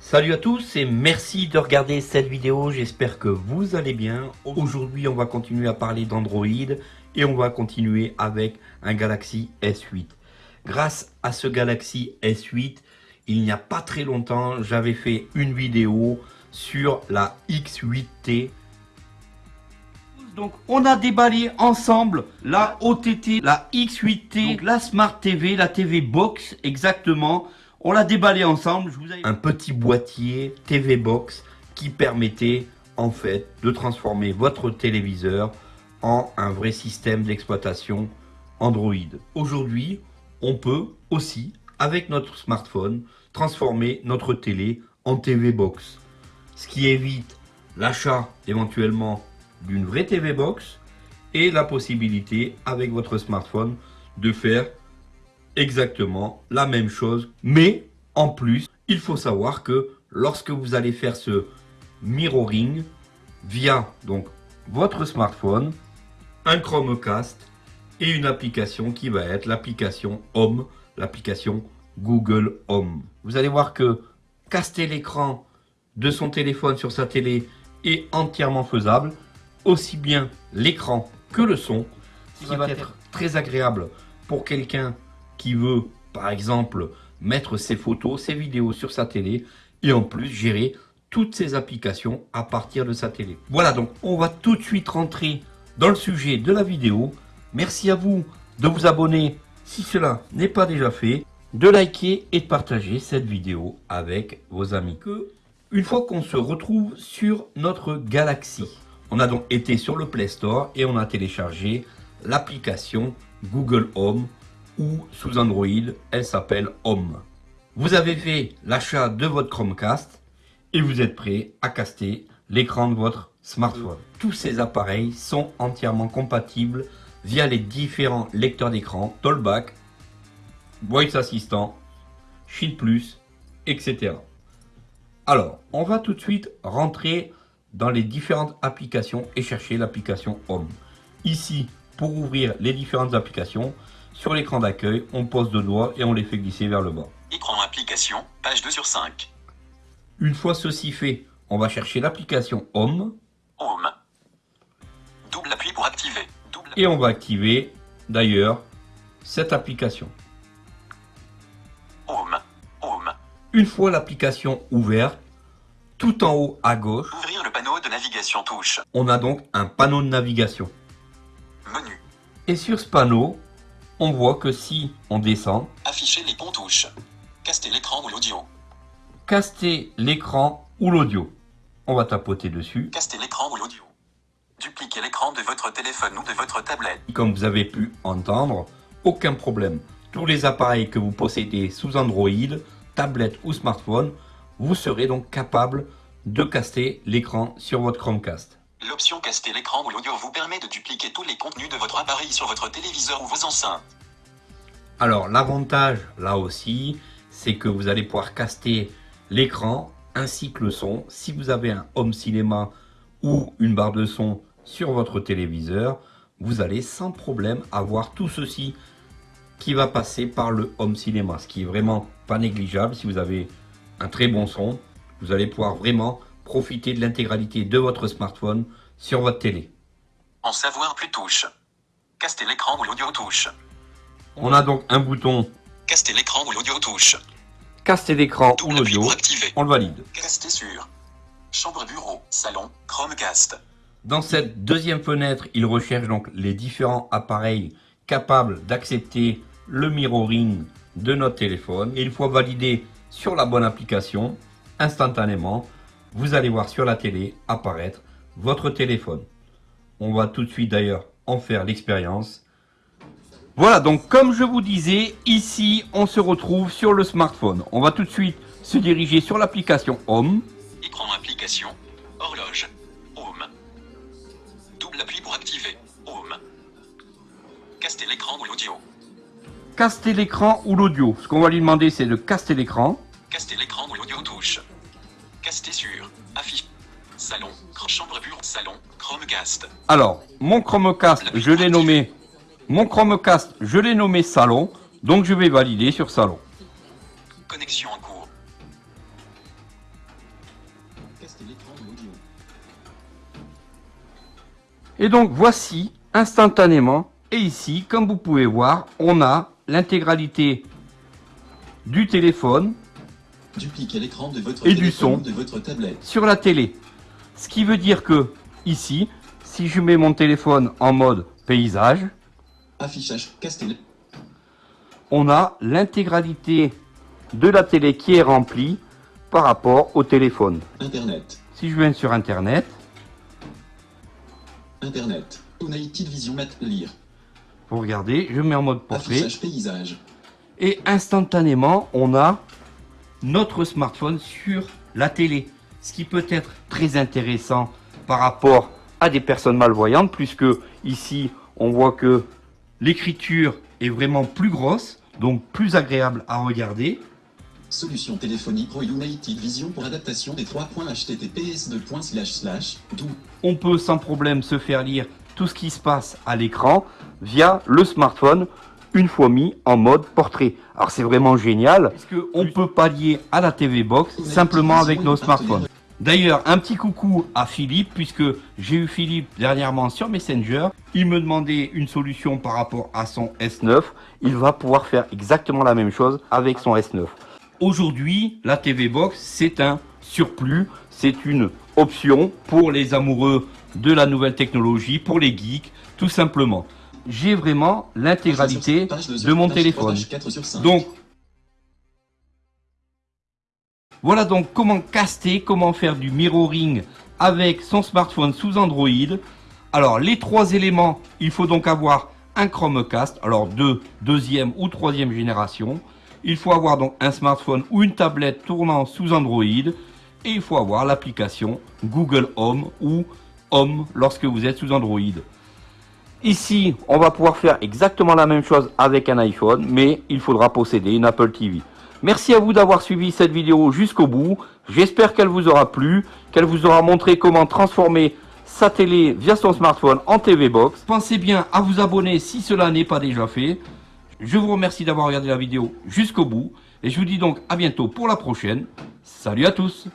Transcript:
Salut à tous et merci de regarder cette vidéo, j'espère que vous allez bien. Aujourd'hui on va continuer à parler d'Android et on va continuer avec un Galaxy S8. Grâce à ce Galaxy S8, il n'y a pas très longtemps, j'avais fait une vidéo sur la X8T. Donc on a déballé ensemble la OTT, la X8T, donc la Smart TV, la TV Box exactement. On l'a déballé ensemble. Je vous ai... Un petit boîtier TV Box qui permettait en fait de transformer votre téléviseur en un vrai système d'exploitation Android. Aujourd'hui, on peut aussi, avec notre smartphone, transformer notre télé en TV Box. Ce qui évite l'achat éventuellement d'une vraie TV Box et la possibilité avec votre smartphone de faire exactement la même chose. Mais en plus, il faut savoir que lorsque vous allez faire ce mirroring via donc votre smartphone, un Chromecast et une application qui va être l'application Home, l'application Google Home. Vous allez voir que caster l'écran de son téléphone sur sa télé est entièrement faisable, aussi bien l'écran que le son, ce qui va être très agréable pour quelqu'un qui veut, par exemple, mettre ses photos, ses vidéos sur sa télé et en plus gérer toutes ses applications à partir de sa télé. Voilà, donc on va tout de suite rentrer dans le sujet de la vidéo. Merci à vous de vous abonner si cela n'est pas déjà fait, de liker et de partager cette vidéo avec vos amis. Que une fois qu'on se retrouve sur notre Galaxy, on a donc été sur le Play Store et on a téléchargé l'application Google Home ou sous Android, elle s'appelle Home. Vous avez fait l'achat de votre Chromecast et vous êtes prêt à caster l'écran de votre smartphone. Tous ces appareils sont entièrement compatibles via les différents lecteurs d'écran, Tollback, Voice Assistant, Shield Plus, etc. Alors, on va tout de suite rentrer dans les différentes applications et chercher l'application Home. Ici, pour ouvrir les différentes applications, sur l'écran d'accueil, on pose deux doigts et on les fait glisser vers le bas. Écran application, page 2 sur 5. Une fois ceci fait, on va chercher l'application Home. Home. Double appui pour activer. Double Et on va activer, d'ailleurs, cette application. Une fois l'application ouverte, tout en haut à gauche, Ouvrir le panneau de navigation touche. on a donc un panneau de navigation. Menu. Et sur ce panneau, on voit que si on descend, Afficher les ponts touches. Caster l'écran ou l'audio. caster l'écran ou l'audio. On va tapoter dessus. Caster l'écran ou l'audio. Dupliquer l'écran de votre téléphone ou de votre tablette. Comme vous avez pu entendre, aucun problème. Tous les appareils que vous possédez sous Android, tablette ou smartphone, vous serez donc capable de caster l'écran sur votre Chromecast. L'option caster l'écran ou l'audio vous permet de dupliquer tous les contenus de votre appareil sur votre téléviseur ou vos enceintes. Alors l'avantage là aussi, c'est que vous allez pouvoir caster l'écran ainsi que le son. Si vous avez un home cinéma ou une barre de son sur votre téléviseur, vous allez sans problème avoir tout ceci qui va passer par le home cinéma, ce qui est vraiment pas négligeable. Si vous avez un très bon son, vous allez pouvoir vraiment profiter de l'intégralité de votre smartphone sur votre télé. En savoir plus touche. Caster l'écran ou l'audio touche. On a donc un bouton Caster l'écran ou l'audio touche. caster l'écran ou l'audio, on le valide. Caster sur. Chambre bureau, salon, Chromecast. Dans cette deuxième fenêtre, il recherche donc les différents appareils capables d'accepter le mirroring de notre téléphone. Et une fois validé sur la bonne application, instantanément, vous allez voir sur la télé apparaître votre téléphone. On va tout de suite d'ailleurs en faire l'expérience. Voilà, donc comme je vous disais, ici on se retrouve sur le smartphone. On va tout de suite se diriger sur l'application Home. Écran application. Horloge. Home. Double appui pour activer. Home. Caster l'écran ou l'audio. Caster l'écran ou l'audio. Ce qu'on va lui demander, c'est de caster l'écran. Caster l'écran ou l'audio touche. Caster sur. Affiche. Salon, chambre bureau, salon, Chromecast. Alors, mon Chromecast, je l'ai nommé, mon Chromecast, je l'ai nommé salon, donc je vais valider sur salon. Connexion en cours. Caster l'écran de l'audio. Et donc voici instantanément, et ici, comme vous pouvez voir, on a l'intégralité du téléphone Dupliquez l'écran de votre Et du son. ou de votre tablette. sur la télé. Ce qui veut dire que ici, si je mets mon téléphone en mode paysage, Affichage Castel. on a l'intégralité de la télé qui est remplie par rapport au téléphone. Internet. Si je viens sur internet, Internet. United Vision Mat lire. Vous regardez, je mets en mode portrait Affichage paysage. et instantanément on a notre smartphone sur la télé. Ce qui peut être très intéressant par rapport à des personnes malvoyantes puisque ici on voit que l'écriture est vraiment plus grosse, donc plus agréable à regarder. Solution téléphonique Pro United Vision pour adaptation des 3 points https On peut sans problème se faire lire tout ce qui se passe à l'écran via le smartphone une fois mis en mode portrait. Alors c'est vraiment génial parce que on peut pallier à la TV Box simplement avec nos smartphones? D'ailleurs, un petit coucou à Philippe, puisque j'ai eu Philippe dernièrement sur Messenger. Il me demandait une solution par rapport à son S9. Il va pouvoir faire exactement la même chose avec son S9. Aujourd'hui, la TV Box, c'est un surplus, c'est une option pour les amoureux de la nouvelle technologie, pour les geeks, tout simplement. J'ai vraiment l'intégralité de mon téléphone. Donc, voilà donc comment caster, comment faire du mirroring avec son smartphone sous Android. Alors, les trois éléments, il faut donc avoir un Chromecast, alors de deuxième ou troisième génération. Il faut avoir donc un smartphone ou une tablette tournant sous Android. Et il faut avoir l'application Google Home ou Home lorsque vous êtes sous Android. Ici, on va pouvoir faire exactement la même chose avec un iPhone, mais il faudra posséder une Apple TV. Merci à vous d'avoir suivi cette vidéo jusqu'au bout. J'espère qu'elle vous aura plu, qu'elle vous aura montré comment transformer sa télé via son smartphone en TV Box. Pensez bien à vous abonner si cela n'est pas déjà fait. Je vous remercie d'avoir regardé la vidéo jusqu'au bout et je vous dis donc à bientôt pour la prochaine. Salut à tous